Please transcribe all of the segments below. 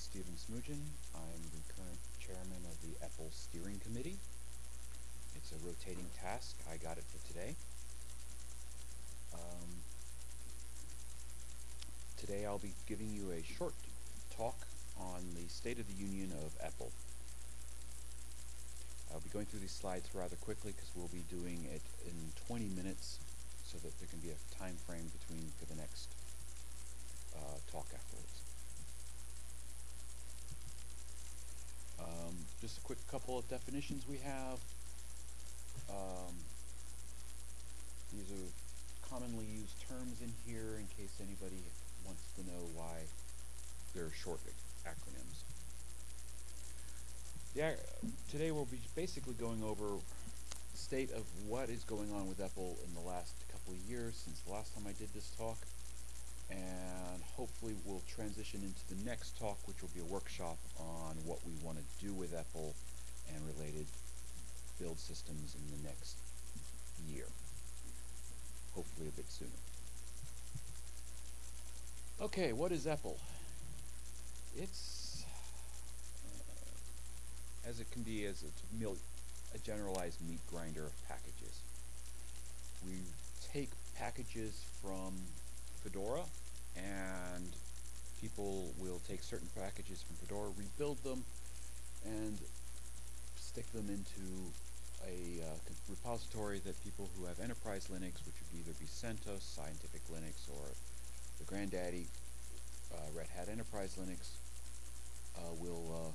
Stephen Smoogen. I'm the current chairman of the EPEL Steering Committee. It's a rotating task. I got it for today. Um, today I'll be giving you a short talk on the State of the Union of EPEL. I'll be going through these slides rather quickly because we'll be doing it in 20 minutes so that there can be a time frame between for the next uh, talk afterwards. Um, just a quick couple of definitions we have. Um, these are commonly used terms in here in case anybody wants to know why they're short acronyms. Yeah, today we'll be basically going over the state of what is going on with EPEL in the last couple of years since the last time I did this talk and hopefully we'll transition into the next talk which will be a workshop on what we want to do with EPEL and related build systems in the next year. Hopefully a bit sooner. Okay what is EPEL it's uh, as it can be as a, a generalized meat grinder of packages. We take packages from Fedora and people will take certain packages from Fedora, rebuild them, and stick them into a uh, repository that people who have enterprise Linux, which would either be CentOS, Scientific Linux, or the granddaddy uh, Red Hat Enterprise Linux, uh, will uh,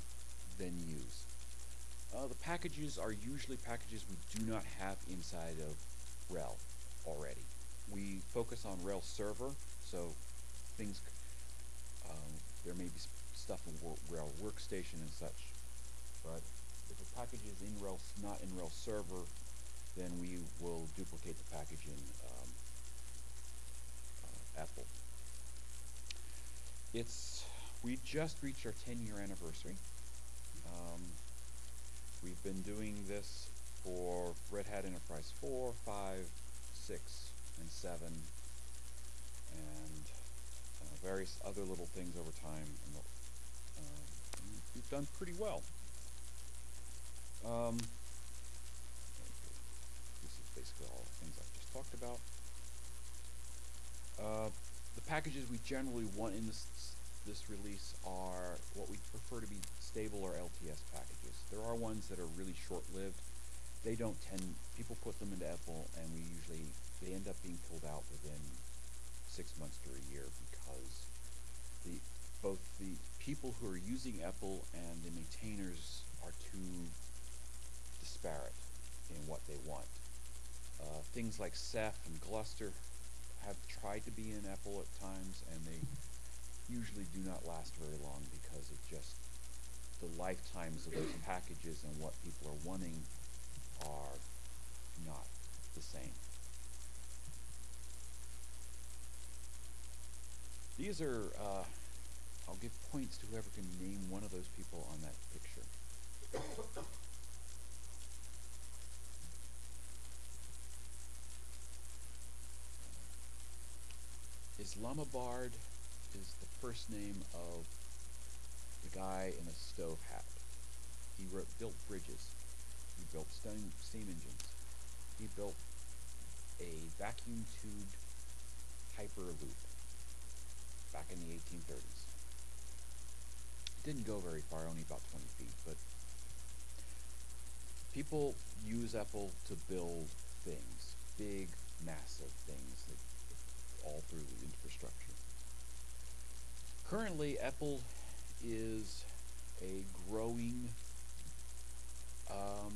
then use. Uh, the packages are usually packages we do not have inside of RHEL focus on Rails server, so things, um, there may be stuff in Rails workstation and such, but if a package is in RHEL, not in Rails server, then we will duplicate the package in um, uh, EPEL. It's, we just reached our 10 year anniversary. Um, we've been doing this for Red Hat Enterprise 4, 5, 6, and 7, and uh, various other little things over time. And, uh, we've done pretty well. Um, this is basically all the things I've just talked about. Uh, the packages we generally want in this this release are what we prefer to be stable or LTS packages. There are ones that are really short-lived. They don't tend, people put them into EPEL and we usually, they end up being pulled out within six months to a year because the both the people who are using EPEL and the maintainers are too disparate in what they want. Uh, things like Ceph and Gluster have tried to be in EPEL at times and they usually do not last very long because of just the lifetimes of those packages and what people are wanting are not the same. These are, uh, I'll give points to whoever can name one of those people on that picture. Isambard is the first name of the guy in a stove hat. He wrote, built bridges. He built steam, steam engines. He built a vacuum tubed hyperloop back in the 1830s. It didn't go very far, only about 20 feet, but people use EPEL to build things, big, massive things that all through the infrastructure. Currently, EPEL is a growing, um,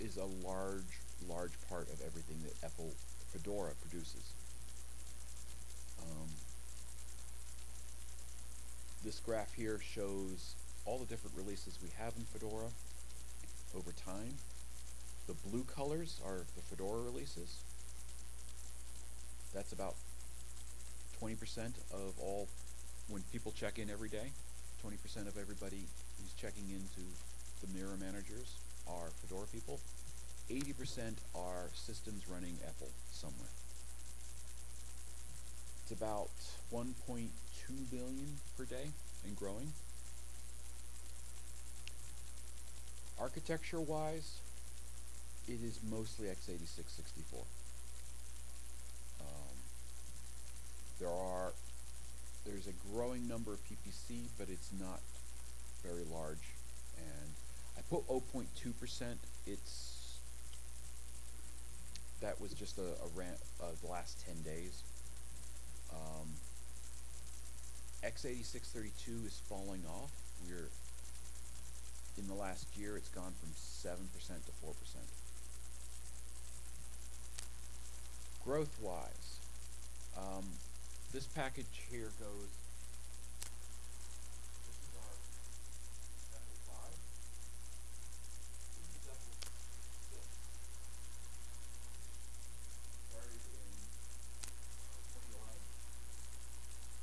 is a large, large part of everything that EPEL Fedora produces. Um, this graph here shows all the different releases we have in Fedora over time. The blue colors are the Fedora releases. That's about 20% of all when people check in every day, 20% of everybody who's checking into the mirror managers are Fedora people. 80% are systems running EPEL somewhere. It's about 1.2 billion per day and growing. Architecture wise, it is mostly x86 64. Um, there are there's a growing number of PPC, but it's not very large. And I put 0.2%. It's that was just a, a rant of the last 10 days. Um, x8632 is falling off. We're in the last year, it's gone from 7% to 4%. Growth-wise, um, this package here goes, this is our EPEL 5. This is EPEL 6. Started in uh, 2011.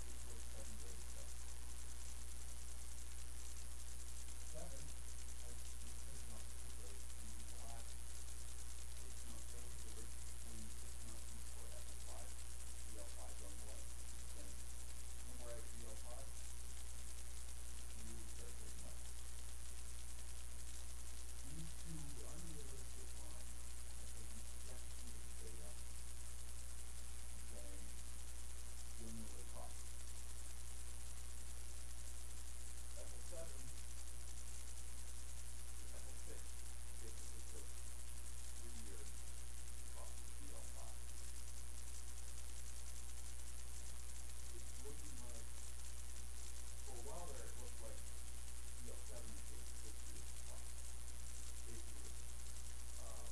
This was seven days ago. Seven has been taken off the rate in the last six months. There was a rate between six months before EPEL 5, EL 5 going away. Then no more EL 5. Really start taking off. These two unrealistic lines are taking projections of the data and saying when will it cost? EPEL 7 EPEL 6 basically took three years cost of EL5. It's looking like, for a while there, it looked like EL7 would take six years to cost. Basically, um,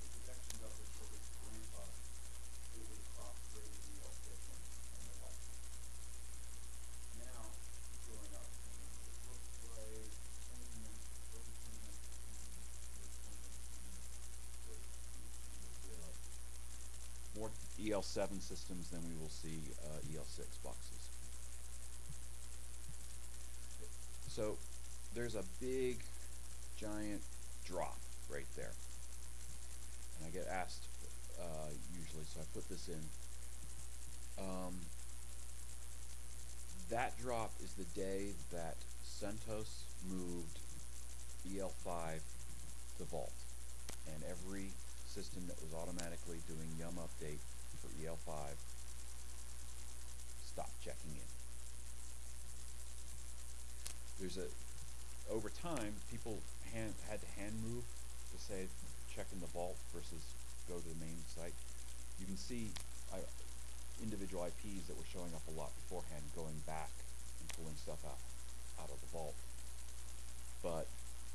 the projections of it for this ramp up, it would cost greater EL6 and, and the like. Now, it's going up, and it looks like twenty nine, early twenty nineteen, late twenty nineteen, was, was, uh, more EL seven systems than we will see, uh, EL six boxes. So, there's a big, giant drop right there. And I get asked, uh, usually, so I put this in. Um, that drop is the day that CentOS moved EL5 to Vault. And every system that was automatically doing Yum update for EL5 stopped checking in. There's a, over time, people hand, had to hand move to say, check in the vault versus go to the main site. You can see I, individual IPs that were showing up a lot beforehand going back and pulling stuff out, out of the vault. But,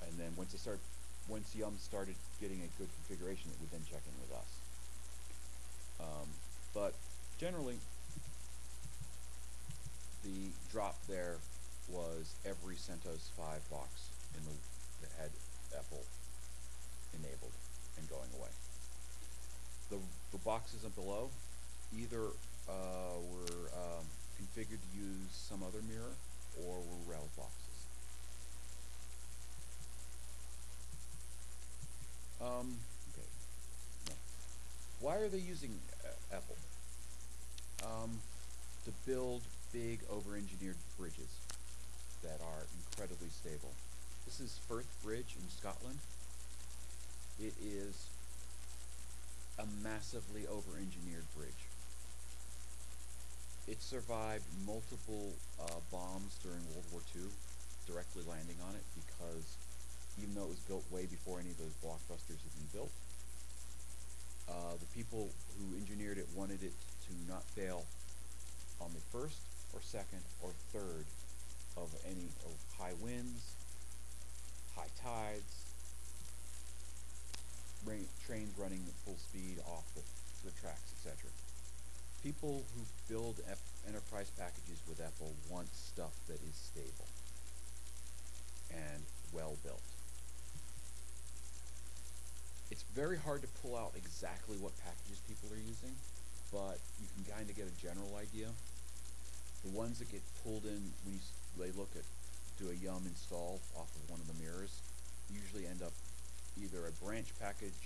and then once it started, once Yum started getting a good configuration, it would then check in with us. Um, but generally, the drop there was every CentOS 5 box in the, that had EPEL enabled and going away. The, the boxes below either uh, were um, configured to use some other mirror or were Rails boxes. Um, okay. No. Why are they using uh, EPEL? Um, to build big over-engineered bridges that are incredibly stable. This is Forth Bridge in Scotland. It is a massively over-engineered bridge. It survived multiple uh, bombs during World War II, directly landing on it because even though it was built way before any of those blockbusters had been built, uh, the people who engineered it wanted it to not fail on the first or second or third of any of high winds, high tides, rain, trains running at full speed off the, the tracks, etc. People who build F- enterprise packages with EPEL want stuff that is stable and well built. It's very hard to pull out exactly what packages people are using, but you can kind of get a general idea. The ones that get pulled in when you, they look at do a yum install off of one of the mirrors usually end up either a branch package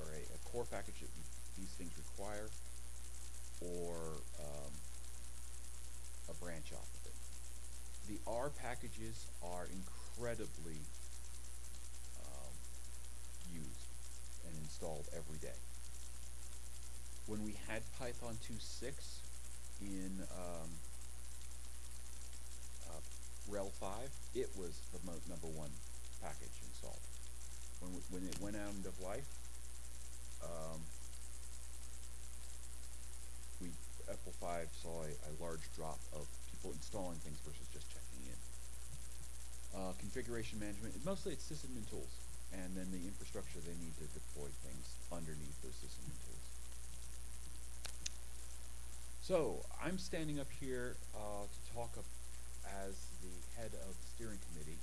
or a, a core package that these things require or um, a branch off of it. The R packages are incredibly installed every day. When we had Python 2.6 in um, uh, RHEL 5, it was the number one package installed. When, we, when it went out of life, um, we EPEL 5 saw a, a large drop of people installing things versus just checking in. Uh, configuration management, mostly it's sysadmin tools, and then the infrastructure they need to deploy things underneath those sysadmin tools. So I'm standing up here uh, to talk as the head of the steering committee,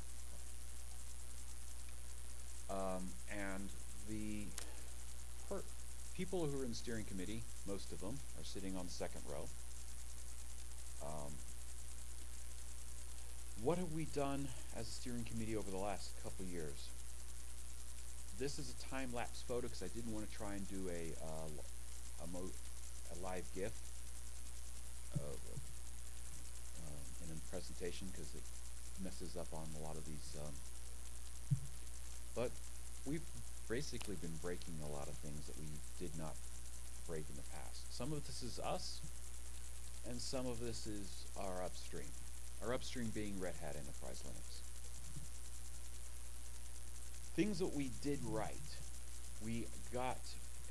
um, and the people who are in the steering committee, most of them, are sitting on the second row. Um, what have we done as a steering committee over the last couple years? This is a time lapse photo because I didn't want to try and do a uh, a, a live GIF of, um, in a presentation because it messes up on a lot of these. Um, but we've basically been breaking a lot of things that we did not break in the past. Some of this is us, and some of this is our upstream. Our upstream being Red Hat Enterprise Linux. Things that we did right. We got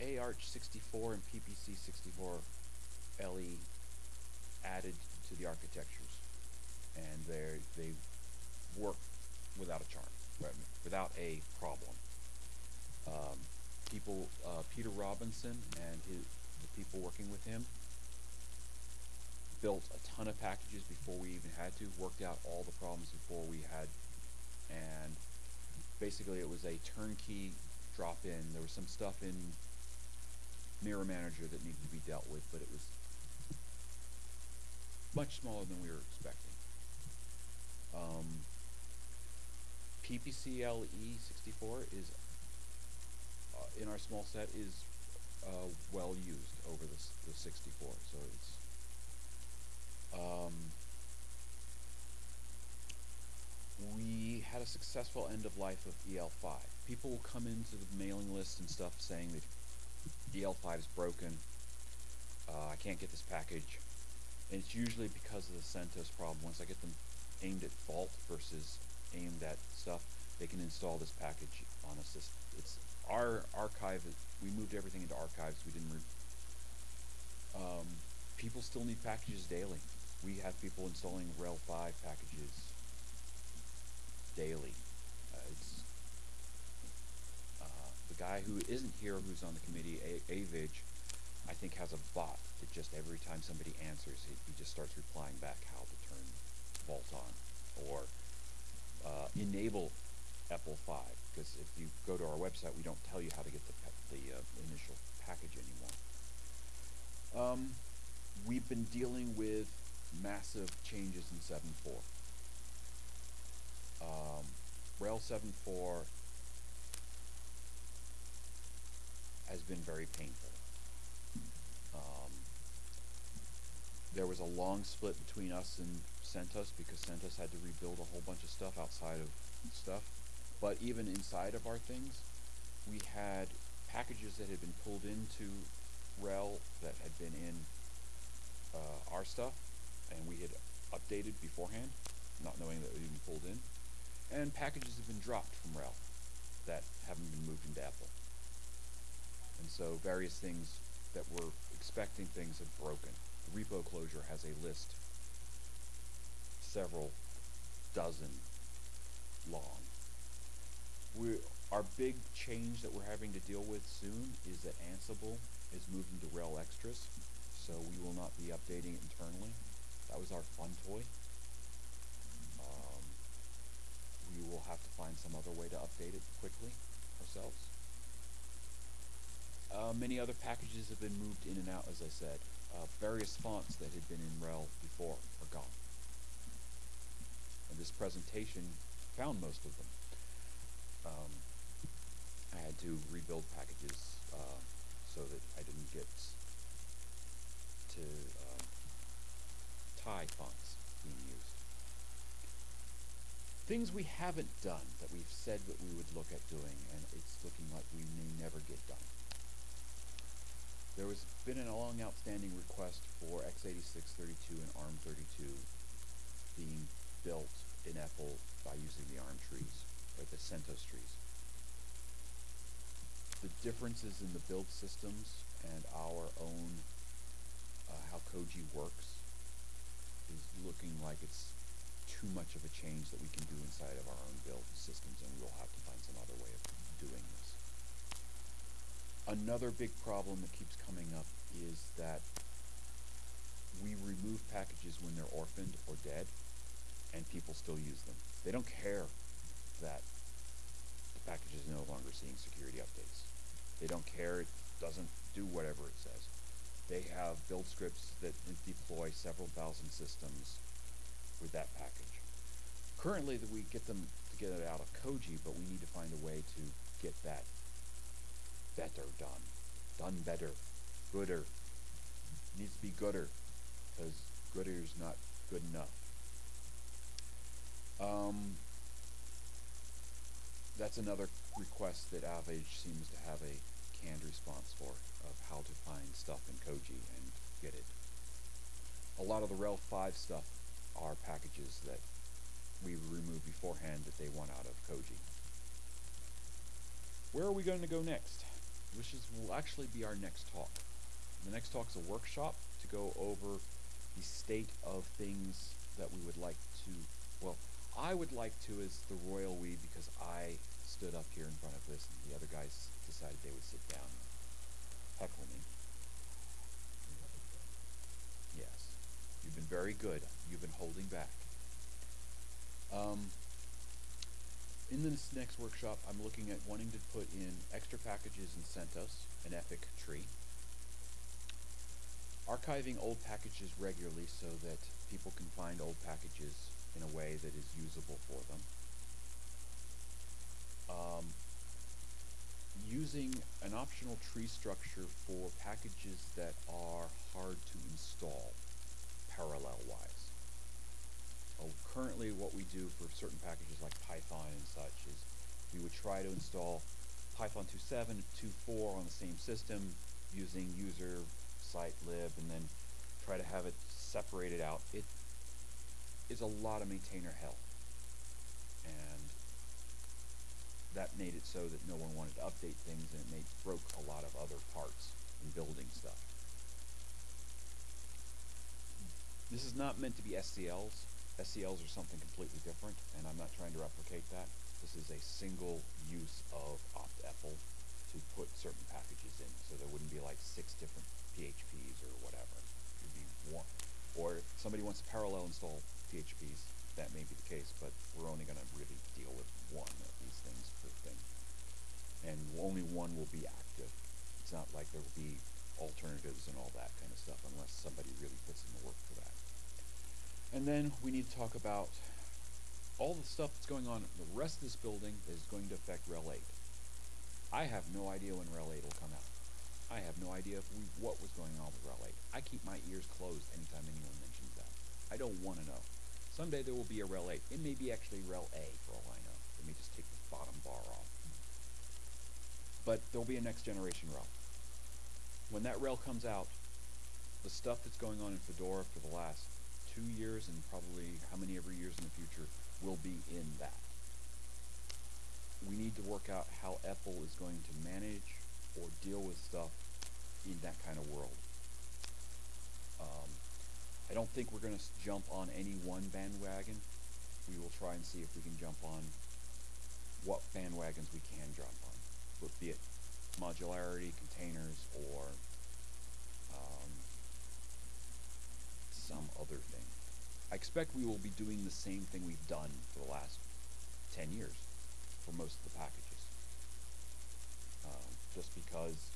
AArch64 and PPC64 LE added to the architectures, and they they work without a charm, without a problem. Um, people, uh, Peter Robinson and his, the people working with him built a ton of packages before we even had to, worked out all the problems before we had, and basically it was a turnkey drop in. There was some stuff in Mirror Manager that needed to be dealt with, but it was much smaller than we were expecting. Um, PPCLE 64 is uh, in our small set is uh, well used over the, the 64, so it's um, we had a successful end of life of EL5. People will come into the mailing list and stuff saying that EL5 is broken. Uh, I can't get this package. And it's usually because of the CentOS problem. Once I get them aimed at Vault versus aimed at stuff, they can install this package on a system. It's our archive. We moved everything into archives. We didn't. Um, people still need packages daily. We have people installing RHEL 5 packages daily. Uh, it's uh, the guy who isn't here, who's on the committee, A- I think has a bot that just every time somebody answers, he, he just starts replying back how to turn Vault on or uh, enable EPEL 5. Because if you go to our website, we don't tell you how to get the, the uh, initial package anymore. Um, we've been dealing with massive changes in 7.4. Um, RHEL 7.4 has been very painful. Um, there was a long split between us and CentOS because CentOS had to rebuild a whole bunch of stuff outside of stuff. But even inside of our things, we had packages that had been pulled into RHEL that had been in uh, our stuff, and we had updated beforehand, not knowing that they had been pulled in. And packages have been dropped from RHEL that haven't been moved into EPEL. And so various things that were expecting things have broken. The repo closure has a list several dozen long. We, our big change that we're having to deal with soon is that Ansible is moving to RHEL Extras, so we will not be updating it internally. That was our fun toy. Um, we will have to find some other way to update it quickly ourselves. Uh, many other packages have been moved in and out, as I said. Uh, various fonts that had been in RHEL before are gone. And this presentation found most of them. Um, I had to rebuild packages uh, so that I didn't get to um, Thai fonts being used. Things we haven't done that we've said that we would look at doing, and it's looking like we may never get done. There has been a long outstanding request for x86-32 and ARM32 being built in EPEL by using the ARM trees, or the CentOS trees. The differences in the build systems and our own, uh, how Koji works, is looking like it's too much of a change that we can do inside of our own build systems, and we'll have to find some other way of doing this. Another big problem that keeps coming up is that we remove packages when they're orphaned or dead, and people still use them. They don't care that the package is no longer seeing security updates. They don't care, it doesn't do whatever it says. They have build scripts that deploy several thousand systems with that package. Currently, we get them to get it out of Koji, but we need to find a way to get that better done. Done better. Gooder. Needs to be gooder, because gooder is not good enough. Um, that's another request that Avage seems to have a canned response for, of how to find stuff in Koji and get it. A lot of the RHEL 5 stuff are packages that we removed beforehand that they want out of Koji. Where are we going to go next? Which is will actually be our next talk. The next talk is a workshop to go over the state of things that we would like to, well, I would like to as the royal we because I stood up here in front of this and the other guys decided they would sit down heckle me. Yes. You've been very good. You've been holding back. Um, in this next workshop, I'm looking at wanting to put in extra packages in CentOS, an epic tree. Archiving old packages regularly so that people can find old packages in a way that is usable for them. Um, using an optional tree structure for packages that are hard to install parallel-wise. Oh, currently what we do for certain packages like Python and such is we would try to install Python 2.7 and 2.4 on the same system using user site lib and then try to have it separated out. It is a lot of maintainer hell. And that made it so that no one wanted to update things and it made broke a lot of other parts in building stuff. This is not meant to be SCLs. SCLs are something completely different, and I'm not trying to replicate that. This is a single use of opt-EPEL to put certain packages in, so there wouldn't be like six different PHPs or whatever. It would be one. Or if somebody wants to parallel install PHPs, that may be the case, but we're only going to really deal with one of these things per thing. And only one will be active. It's not like there will be alternatives and all that kind of stuff unless somebody really puts in the work for that. And then we need to talk about all the stuff that's going on. The rest of this building is going to affect RHEL 8. I have no idea when RHEL 8 will come out. I have no idea we, what was going on with RHEL 8. I keep my ears closed anytime anyone mentions that. I don't want to know. Someday there will be a RHEL 8. It may be actually Rel A for all I know. Let me just take the bottom bar off. But there'll be a next generation RHEL. When that RHEL comes out, the stuff that's going on in Fedora for the last two years and probably how many ever years in the future will be in that. We need to work out how EPEL is going to manage or deal with stuff in that kind of world. Um, I don't think we're going to jump on any one bandwagon. We will try and see if we can jump on what bandwagons we can jump on, be it modularity, containers, or um, some other thing. I expect we will be doing the same thing we've done for the last 10 years for most of the packages. Um, just because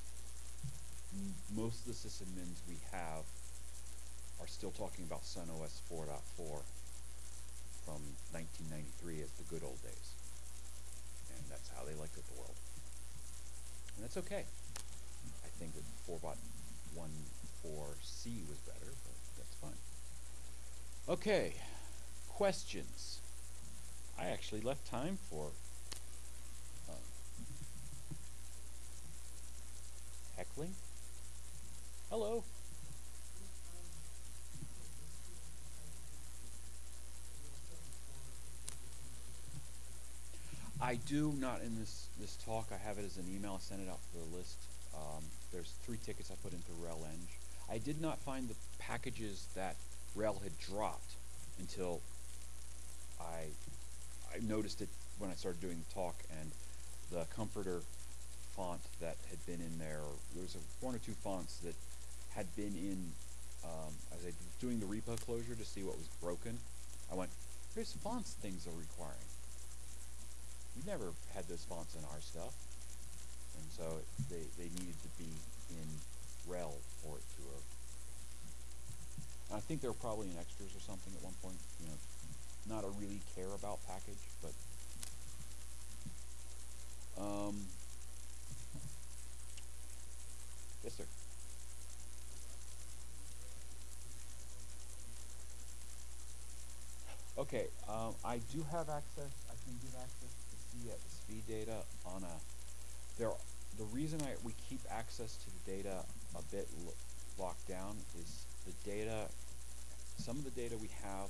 most of the sysadmins we have are still talking about Sun OS 4.4 from 1993 as the good old days. And that's how they looked at the world. And that's okay. I think that 4.14c was better, but that's fine. Okay, questions. I actually left time for uh, heckling. Hello. I do not in this this talk. I have it as an email. I sent it out for the list. Um, there's three tickets I put into RelEng. I did not find the packages that RHEL had dropped until I I noticed it when I started doing the talk and the comforter font that had been in there. There was a, one or two fonts that had been in um, as I was doing the repo closure to see what was broken. I went, "There's fonts things are requiring." We never had those fonts in our stuff, and so they they needed to be in RHEL for it to have. I think they were probably in extras or something at one point. You know, not a really care about package, but um, yes, sir. Okay, um, I do have access. I can give access to see the speed data on a. There, the reason I we keep access to the data a bit lo- locked down is the data. Some of the data we have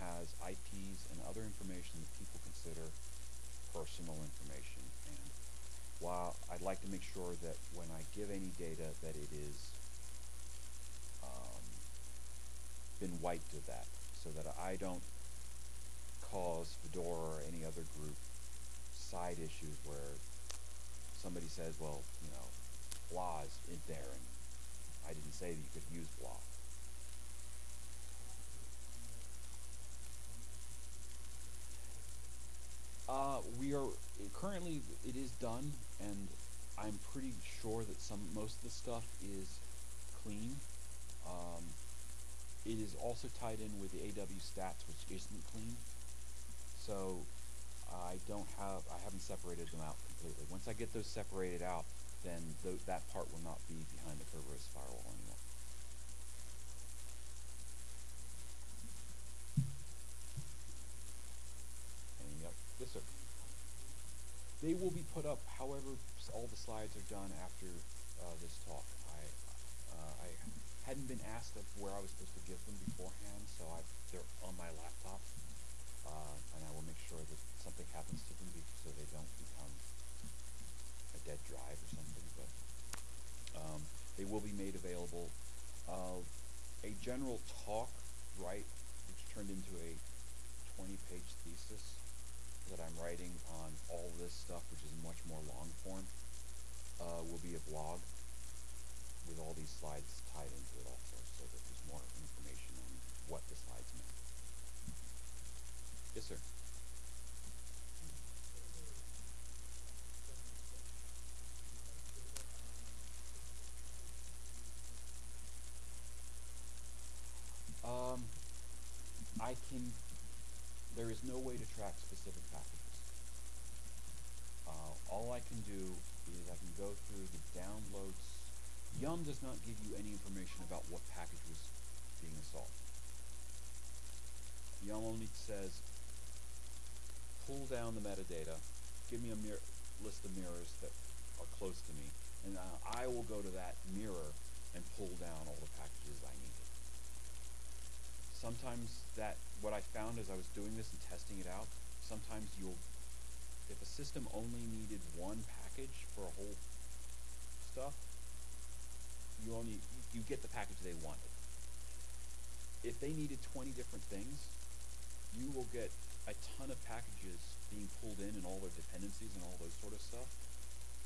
has IPs and other information that people consider personal information, and while I'd like to make sure that when I give any data that it is um, been wiped of that, so that I don't cause Fedora or any other group side issues where somebody says, well, you know, blah is in there and I didn't say that you could use blah. Uh, we are currently it is done, and I'm pretty sure that some most of the stuff is clean. Um, it is also tied in with the AWStats, which isn't clean. So I don't have, I haven't separated them out completely. Once I get those separated out, then th- that part will not be behind the Kerberos firewall anymore. And yep, yes sir. They will be put up, however, all the slides are done after uh, this talk. I, uh, I hadn't been asked of where I was supposed to give them beforehand, so I, they're on my laptop uh, and I will make sure that something happens to them so they don't become a dead drive or something. But um, they will be made available. Uh, a general talk, right, which turned into a 20-page thesis that I'm writing on all this stuff, which is much more long form, uh, will be a blog with all these slides tied into it also, so that there's more information on what the slides mean. Yes, sir. Um, I can. There is no way to track specific packages. Uh, all I can do is I can go through the downloads. Yum does not give you any information about what package was being installed. Yum only says pull down the metadata, give me a mir- list of mirrors that are close to me, and uh, I will go to that mirror and pull down all the packages I needed. Sometimes that what I found as I was doing this and testing it out, sometimes you'll if a system only needed one package for a whole stuff, you only you get the package they wanted. If they needed 20 different things, you will get a ton of packages being pulled in and all their dependencies and all those sort of stuff.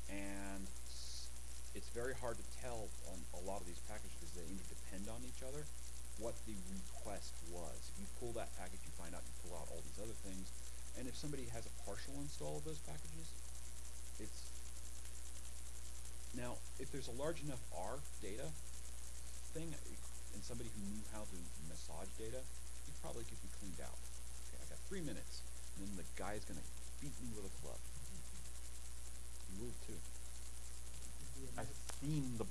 And it's very hard to tell on a lot of these packages because they interdepend on each other what the request was. If you pull that package, you find out you pull out all these other things. And if somebody has a partial install of those packages, it's now if there's a large enough R data thing and somebody who knew how to massage data, it probably could be cleaned out. Okay, I got three minutes, and then the guy's gonna beat me with a club. You will too. I've seen the.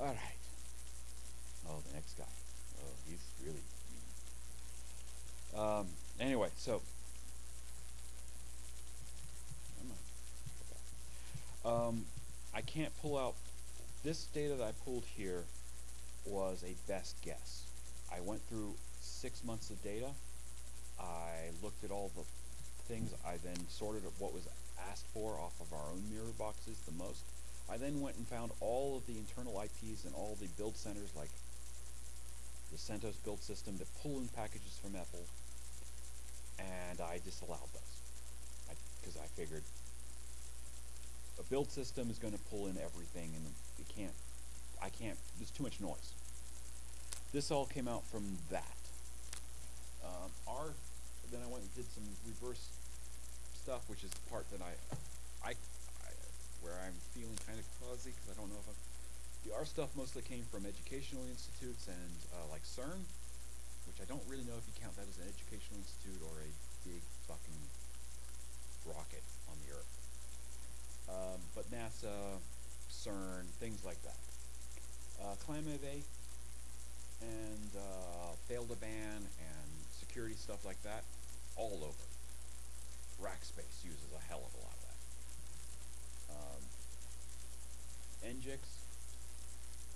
All right. Oh, the next guy. Oh, he's really mean. Um, anyway, so. Um, I can't pull out. This data that I pulled here was a best guess. I went through six months of data. I looked at all the things. I then sorted what was asked for off of our own mirror boxes the most. I then went and found all of the internal IPs and all the build centers like the CentOS build system to pull in packages from EPEL, and I disallowed those because I, I figured a build system is going to pull in everything, and it can't. I can't. There's too much noise. This all came out from that. Um, our then I went and did some reverse stuff, which is the part that I, I where I'm feeling kind of fuzzy because I don't know if I'm. The R stuff mostly came from educational institutes and uh, like CERN, which I don't really know if you count that as an educational institute or a big fucking rocket on the Earth. Um, but NASA, CERN, things like that. Uh, ClamAV and uh, Fail2Ban and security stuff like that, all over. Rackspace uses a hell of a lot of. Um,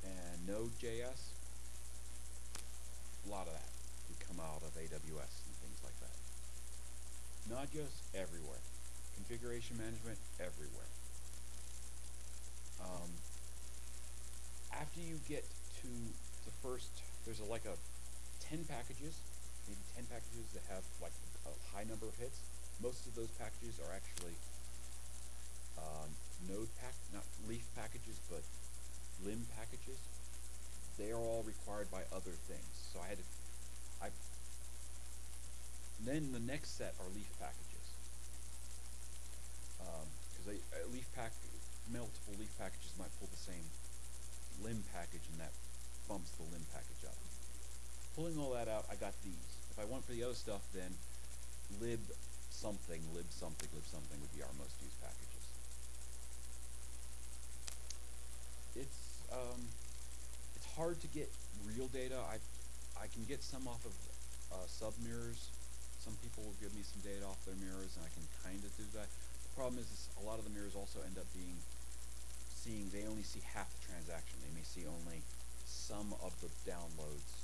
and Node.js, a lot of that would come out of AWS and things like that. Nagios, everywhere. Configuration management, everywhere. Um, after you get to the first, there's a, like a 10 packages, maybe 10 packages that have like a high number of hits. Most of those packages are actually um, node pack, not leaf packages, but limb packages. They are all required by other things. So I had to, I, then the next set are leaf packages. Because um, a leaf pack, multiple leaf packages might pull the same limb package and that bumps the limb package up. Pulling all that out, I got these. If I went for the other stuff, then lib something, lib something, lib something would be our most used packages. It's um, it's hard to get real data. I I can get some off of uh, sub mirrors. Some people will give me some data off their mirrors, and I can kind of do that. The problem is, is a lot of the mirrors also end up being seeing they only see half the transaction. They may see only some of the downloads,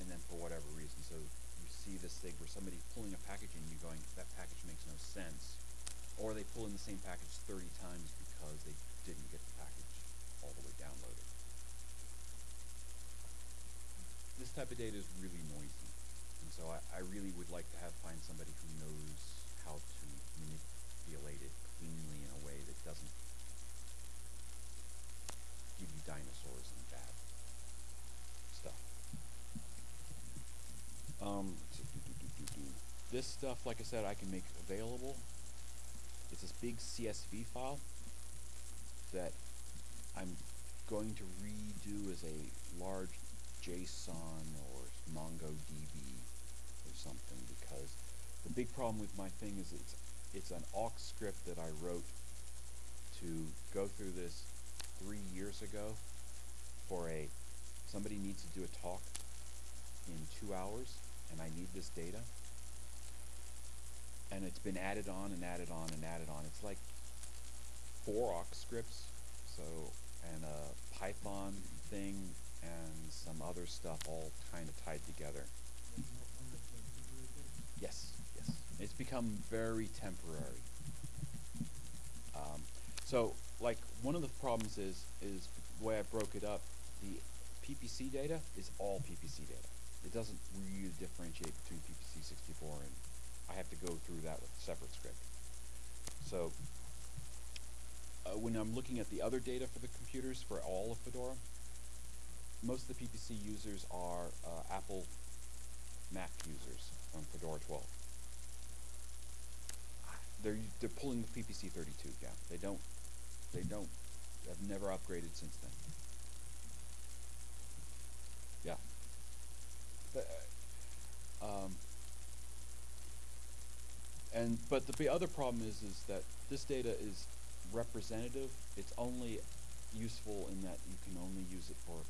and then for whatever reason, so you see this thing where somebody's pulling a package and you going, that package makes no sense, or they pull in the same package 30 times because they didn't get all the way downloaded. This type of data is really noisy, and so I, I really would like to have find somebody who knows how to manipulate it cleanly in a way that doesn't give you dinosaurs and bad stuff. Um, this stuff, like I said, I can make available. It's this big CSV file that I'm going to redo as a large JSON or MongoDB or something because the big problem with my thing is it's it's an awk script that I wrote to go through this three years ago for a somebody needs to do a talk in two hours and I need this data. And it's been added on and added on and added on. It's like four awk scripts. So and a python thing and some other stuff all kind of tied together yes yes it's become very temporary um, so like one of the problems is is the way I broke it up. The PPC data is all PPC data. It doesn't really differentiate between PPC 64 and I have to go through that with a separate script. So uh, when I'm looking at the other data for the computers for all of Fedora, most of the PPC users are uh, Apple Mac users on Fedora 12. They're they're pulling the PPC 32. Yeah, they don't they don't have never upgraded since then. Yeah. But, uh, um, and but the, the other problem is is that this data is representative. It's only useful in that you can only use it for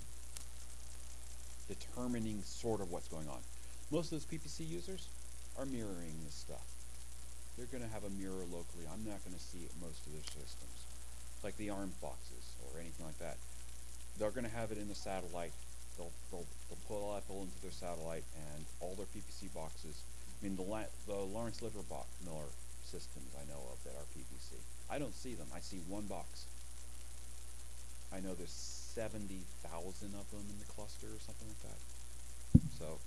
determining sort of what's going on. Most of those PPC users are mirroring this stuff. They're gonna have a mirror locally. I'm not gonna see it most of their systems. Like the ARM boxes or anything like that. They're gonna have it in the satellite. They'll they'll they'll pull into their satellite and all their PPC boxes. I mean the La- the Lawrence Livermore systems I know of that are PPC. I don't see them. I see one box. I know there's seventy thousand of them in the cluster or something like that. So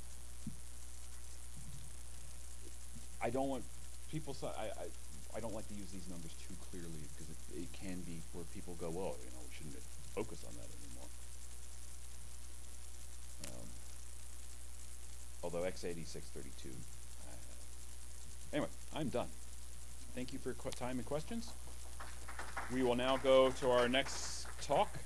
I don't want people. Say, I, I I don't like to use these numbers too clearly because it, it can be where people go, well, you know, we shouldn't focus on that anymore. Um, although x8632. Uh, anyway, I'm done. Thank you for your time and questions. We will now go to our next talk.